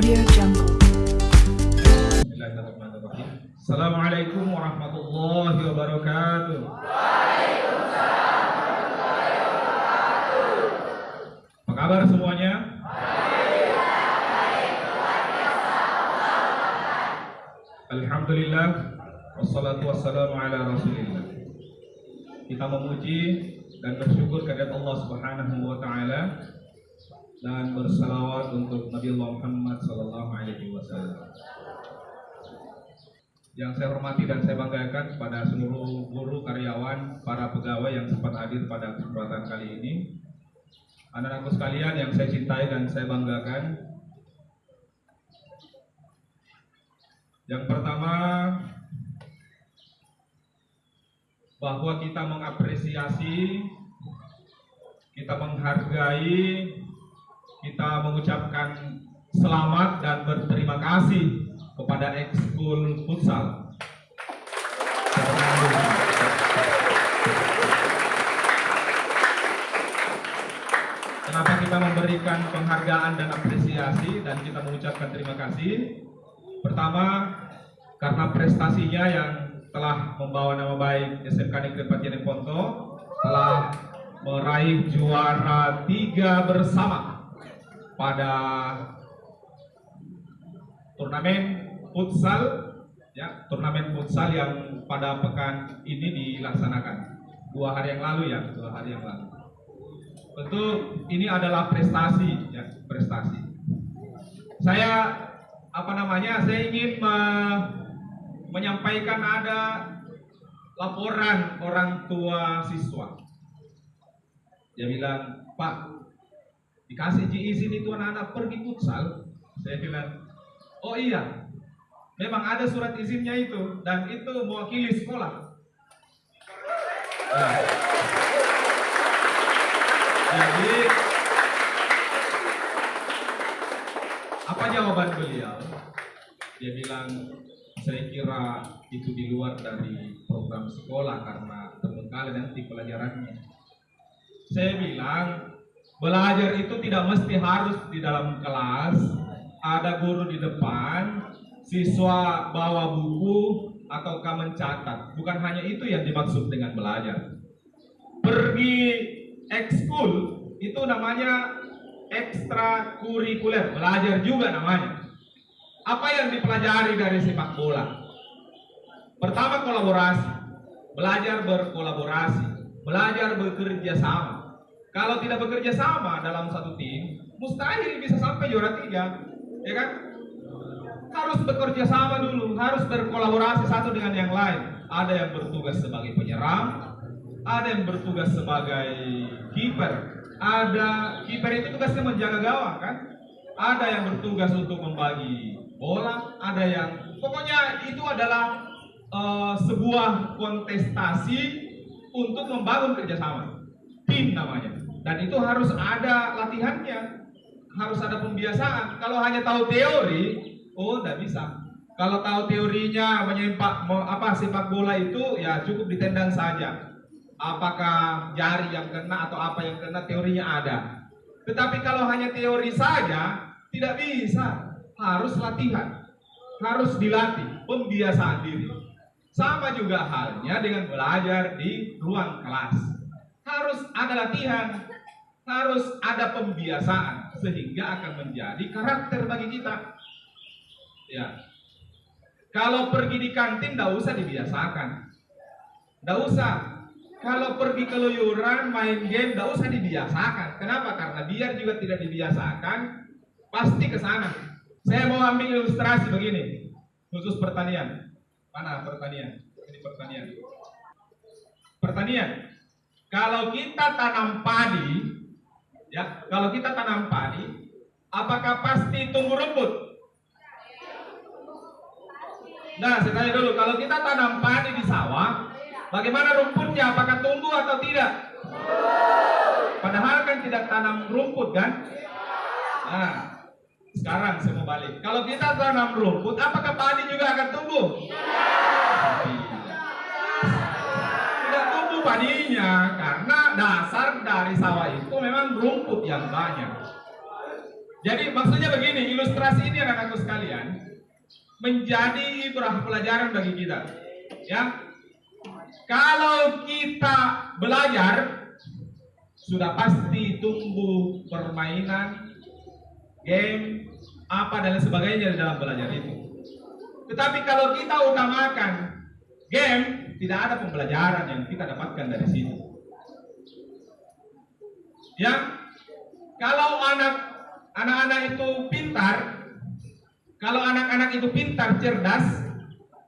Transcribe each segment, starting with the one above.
Audio Jungle. Assalamualaikum warahmatullahi wabarakatuh. Apa kabar semuanya? Alhamdulillah Wassalatu wassalamu ala rasulillah Kita memuji dan bersyukur kepada Allah subhanahu wa ta'ala Dan bersalawat untuk Nabi Muhammad sallallahu alaihi wasallam yang saya hormati dan saya banggakan kepada seluruh guru, karyawan, para pegawai yang sempat hadir pada kesempatan kali ini. Anak-anakku sekalian yang saya cintai dan saya banggakan. Yang pertama, bahwa kita mengapresiasi, kita menghargai, kita mengucapkan selamat dan berterima kasih kepada ekskul futsal. Kenapa kita memberikan penghargaan dan apresiasi dan kita mengucapkan terima kasih? Pertama, karena prestasinya yang telah membawa nama baik SMK Negeri Patian Ponto telah meraih juara tiga bersama pada turnamen futsal ya turnamen futsal yang pada pekan ini dilaksanakan. Dua hari yang lalu ya dua hari yang lalu. Tentu ini adalah prestasi ya prestasi. Saya apa namanya saya ingin me menyampaikan ada laporan orang tua siswa. Dia bilang pak dikasih izin itu anak-anak pergi futsal. Saya bilang oh iya memang ada surat izinnya itu dan itu mewakili sekolah. Nah. jadi apa jawaban beliau? Dia bilang saya kira itu di luar dari program sekolah karena terbengkalai nanti pelajarannya. Saya bilang belajar itu tidak mesti harus di dalam kelas. Ada guru di depan siswa bawa buku ataukah mencatat. Bukan hanya itu yang dimaksud dengan belajar. Pergi ekskul itu namanya ekstrakurikuler. Belajar juga namanya. Apa yang dipelajari dari sepak bola? Pertama kolaborasi. Belajar berkolaborasi. Belajar bekerja sama kalau tidak bekerja sama dalam satu tim mustahil bisa sampai juara tiga ya kan? Harus bekerja sama dulu harus berkolaborasi satu dengan yang lain. Ada yang bertugas sebagai penyerang ada yang bertugas sebagai kiper. Ada kiper itu tugasnya menjaga gawang kan? Ada yang bertugas untuk membagi bola ada yang pokoknya itu adalah uh, sebuah kontestasi untuk membangun kerjasama. Tim namanya dan itu harus ada latihannya. Harus ada pembiasaan. Kalau hanya tahu teori oh tidak bisa. Kalau tahu teorinya menyempak apa sepak bola itu ya cukup ditendang saja. Apakah jari yang kena atau apa yang kena teorinya ada. Tetapi kalau hanya teori saja tidak bisa. Harus latihan. Harus dilatih pembiasaan diri. Sama juga halnya dengan belajar di ruang kelas. Harus ada latihan harus ada pembiasaan sehingga akan menjadi karakter bagi kita. Ya. Kalau pergi di kantin tidak usah dibiasakan. Tidak usah. Kalau pergi keluyuran main game tidak usah dibiasakan. Kenapa? Karena biar juga tidak dibiasakan pasti ke sana. Saya mau ambil ilustrasi begini. Khusus pertanian. Mana pertanian? Ini pertanian. Pertanian. Kalau kita tanam padi ya kalau kita tanam padi apakah pasti tumbuh rumput nah saya tanya dulu kalau kita tanam padi di sawah bagaimana rumputnya? Apakah tumbuh atau tidak? Padahal kan tidak tanam rumput kan? Nah sekarang saya mau balik. Kalau kita tanam rumput apakah padi juga akan tumbuh? Tumbuh padinya karena dasar dari sawah itu memang rumput yang banyak. Jadi maksudnya begini, ilustrasi ini anak-anakku sekalian menjadi ibrah pelajaran bagi kita. Ya, kalau kita belajar sudah pasti tumbuh permainan, game, apa dan sebagainya dalam belajar itu. Tetapi kalau kita utamakan game, tidak ada pembelajaran yang kita dapatkan dari situ. Ya, kalau anak anak-anak itu pintar, kalau anak-anak itu pintar, cerdas,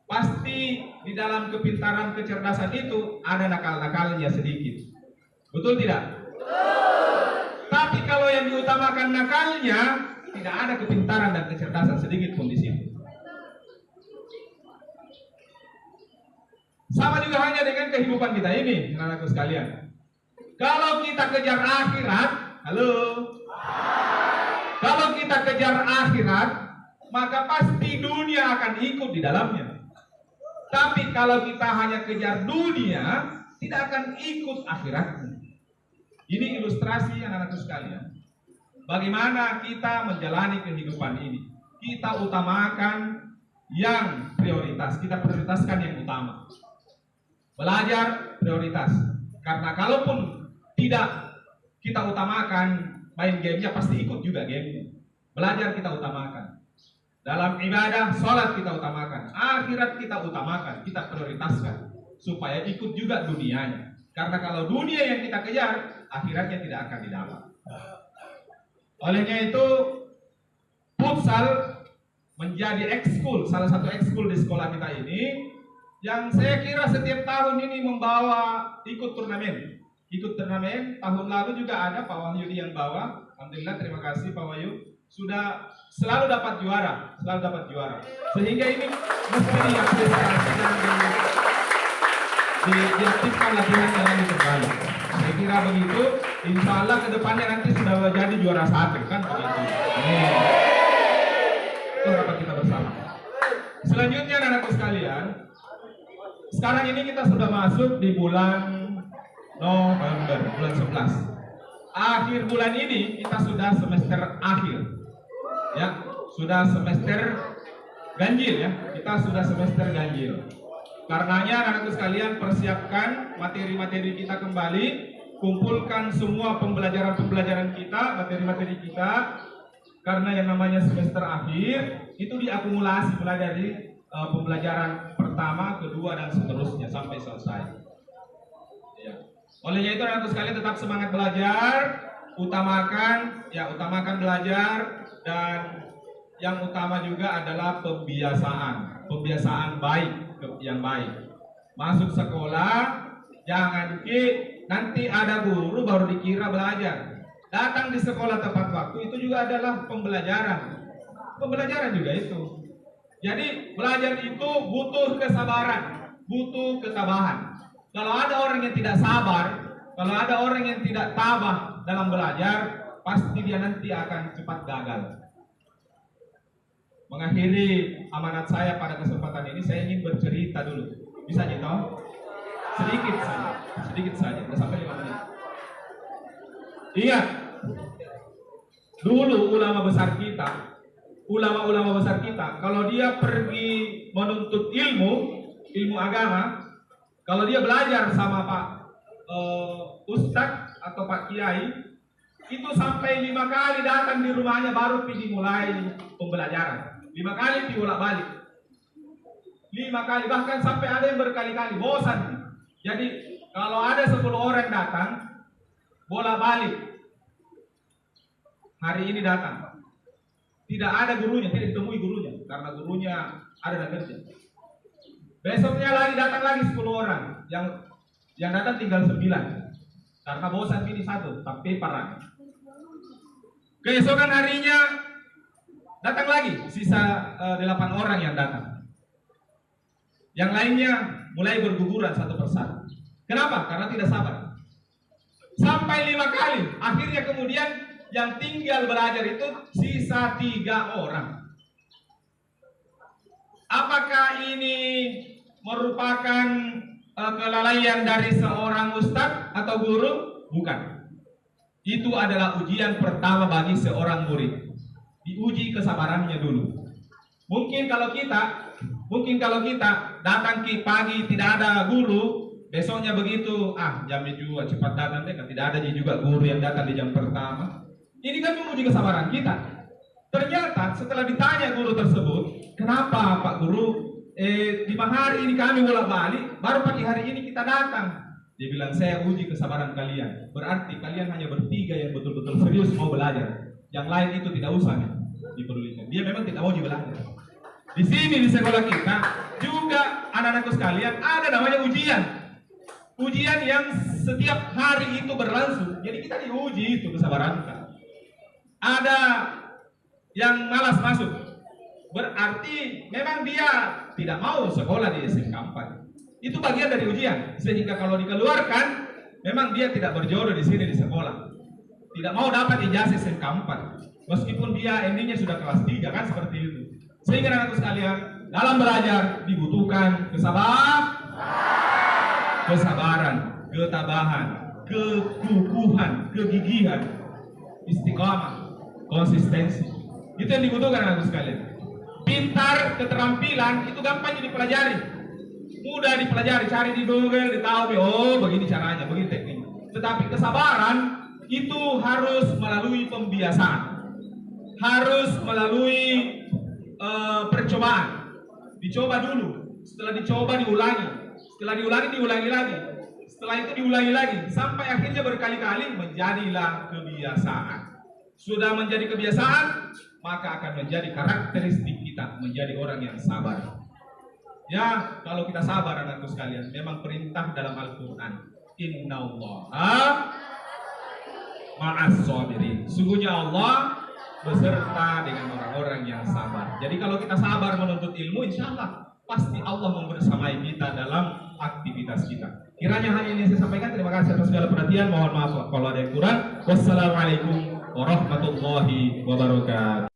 pasti di dalam kepintaran kecerdasan itu ada nakal-nakalnya sedikit. Betul tidak? Tapi kalau yang diutamakan nakalnya, tidak ada kepintaran dan kecerdasan sedikit pun di situ. Sama juga hanya dengan kehidupan kita ini, anak-anakku sekalian. Kalau kita kejar akhirat, halo, kalau kita kejar akhirat, maka pasti dunia akan ikut di dalamnya. Tapi kalau kita hanya kejar dunia, tidak akan ikut akhiratnya. Ini ilustrasi anak-anakku sekalian. Bagaimana kita menjalani kehidupan ini? Kita utamakan yang prioritas, kita prioritaskan yang utama. Belajar prioritas. Karena kalaupun tidak kita utamakan main gamenya pasti ikut juga game. Belajar kita utamakan. Dalam ibadah, sholat kita utamakan. Akhirat kita utamakan, kita prioritaskan. Supaya ikut juga dunianya. Karena kalau dunia yang kita kejar, akhiratnya tidak akan didapat. Olehnya itu, futsal menjadi ekskul, salah satu ekskul di sekolah kita ini, yang saya kira setiap tahun ini membawa ikut turnamen. Ikut turnamen, tahun lalu juga ada Pak Wahyudi yang bawa, Alhamdulillah terima kasih Pak Wahyu sudah selalu dapat juara, selalu dapat juara. Sehingga ini mesti diapresiasi dan di, di, diaktifkan latihan yang lebih kembali. Saya kira begitu. Insya Allah ke depannya nanti sudah jadi juara satu kan begitu. Itu harapan kita bersama. Selanjutnya anak-anakku sekalian, sekarang ini kita sudah masuk di bulan November, bulan 11 akhir bulan ini kita sudah semester akhir. Ya, sudah semester ganjil ya. Kita sudah semester ganjil. Karenanya anak-anakku sekalian persiapkan materi-materi kita kembali, kumpulkan semua pembelajaran-pembelajaran kita, materi-materi kita karena yang namanya semester akhir itu diakumulasi mulai dari uh, pembelajaran pertama, kedua dan seterusnya sampai selesai. Olehnya itu anak sekalian tetap semangat belajar, utamakan ya utamakan belajar dan yang utama juga adalah pembiasaan, pembiasaan baik yang baik. Masuk sekolah jangan ki nanti ada guru baru dikira belajar. Datang di sekolah tepat waktu itu juga adalah pembelajaran. Pembelajaran juga itu. Jadi belajar itu butuh kesabaran, butuh ketabahan. Kalau ada orang yang tidak sabar, kalau ada orang yang tidak tabah dalam belajar, pasti dia nanti akan cepat gagal. Mengakhiri amanat saya pada kesempatan ini, saya ingin bercerita dulu. Bisa gitu? Sedikit saja, sedikit saja, tidak sampai lima menit. Ingat, dulu ulama besar kita, ulama-ulama besar kita, kalau dia pergi menuntut ilmu, ilmu agama, kalau dia belajar sama Pak uh, Ustadz atau Pak Kiai, itu sampai lima kali datang di rumahnya baru pergi mulai pembelajaran. Lima kali dibolak balik. Lima kali bahkan sampai ada yang berkali-kali bosan. Jadi kalau ada sepuluh orang datang bolak balik hari ini datang tidak ada gurunya tidak ditemui gurunya karena gurunya ada dan kerja Besoknya lagi datang lagi 10 orang. Yang yang datang tinggal 9. Karena bosan ini satu, tapi parah. Keesokan harinya datang lagi sisa eh, 8 orang yang datang. Yang lainnya mulai berguguran satu persatu. Kenapa? Karena tidak sabar. Sampai lima kali. Akhirnya kemudian yang tinggal belajar itu sisa tiga orang. Apakah ini merupakan uh, kelalaian dari seorang ustadz atau guru? Bukan. Itu adalah ujian pertama bagi seorang murid. diuji kesabarannya dulu. Mungkin kalau kita, mungkin kalau kita datang ke pagi tidak ada guru, besoknya begitu, ah jamnya juga cepat datang deh, kan tidak ada juga guru yang datang di jam pertama. Ini kan menguji kesabaran kita. Ternyata setelah ditanya guru tersebut, kenapa Pak Guru, eh, lima hari ini kami bolak balik, baru pagi hari ini kita datang. Dia bilang, saya uji kesabaran kalian. Berarti kalian hanya bertiga yang betul-betul serius mau belajar. Yang lain itu tidak usah nih, dipedulikan. Dia memang tidak mau belajar. Di sini di sekolah kita juga anak-anakku sekalian ada namanya ujian. Ujian yang setiap hari itu berlangsung. Jadi kita diuji itu kesabaran kita. Ada yang malas masuk. Berarti memang dia tidak mau sekolah di SMK 4. Itu bagian dari ujian. Sehingga kalau dikeluarkan, memang dia tidak berjodoh di sini di sekolah. Tidak mau dapat ijazah SMK 4. Meskipun dia endingnya sudah kelas 3 kan seperti itu. Sehingga anak sekalian, dalam belajar dibutuhkan kesabaran, kesabaran, ketabahan, kekukuhan, kegigihan, istiqamah, konsistensi. Itu yang dibutuhkan anak sekalian. Pintar, keterampilan itu gampang dipelajari. Mudah dipelajari, cari di Google, ditahu, oh begini caranya, begini tekniknya. Tetapi kesabaran itu harus melalui pembiasaan. Harus melalui uh, percobaan. Dicoba dulu, setelah dicoba diulangi, setelah diulangi diulangi lagi, setelah itu diulangi lagi sampai akhirnya berkali-kali menjadilah kebiasaan. Sudah menjadi kebiasaan, maka akan menjadi karakteristik kita menjadi orang yang sabar. Ya, kalau kita sabar anakku sekalian, memang perintah dalam Al-Qur'an, Inna Allah ma'as sabirin. Sungguhnya Allah beserta dengan orang-orang yang sabar. Jadi kalau kita sabar menuntut ilmu, insya Allah pasti Allah membersamai kita dalam aktivitas kita. Kiranya hanya ini saya sampaikan. Terima kasih atas segala perhatian. Mohon maaf kalau ada yang kurang. Wassalamualaikum warahmatullahi wabarakatuh.